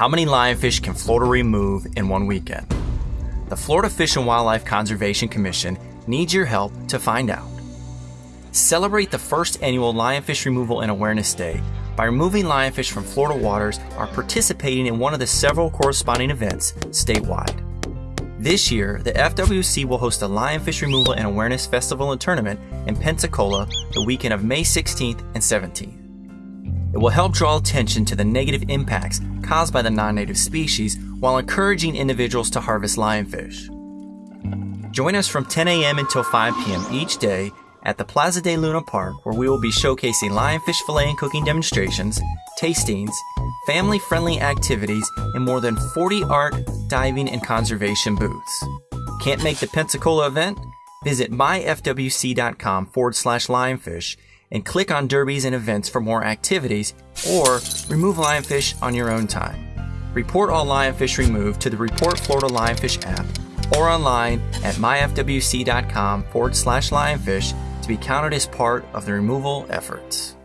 How many lionfish can Florida remove in one weekend? The Florida Fish and Wildlife Conservation Commission needs your help to find out. Celebrate the first annual Lionfish Removal and Awareness Day by removing lionfish from Florida waters or participating in one of the several corresponding events statewide. This year, the FWC will host a Lionfish Removal and Awareness Festival and Tournament in Pensacola the weekend of May 16th and 17th. It will help draw attention to the negative impacts caused by the non native species while encouraging individuals to harvest lionfish. Join us from 10 a.m. until 5 p.m. each day at the Plaza de Luna Park, where we will be showcasing lionfish fillet and cooking demonstrations, tastings, family friendly activities, and more than 40 art, diving, and conservation booths. Can't make the Pensacola event? Visit myfwc.com forward slash lionfish and click on derbies and events for more activities or remove lionfish on your own time. Report all lionfish removed to the Report Florida Lionfish app or online at myfwc.com forward slash lionfish to be counted as part of the removal efforts.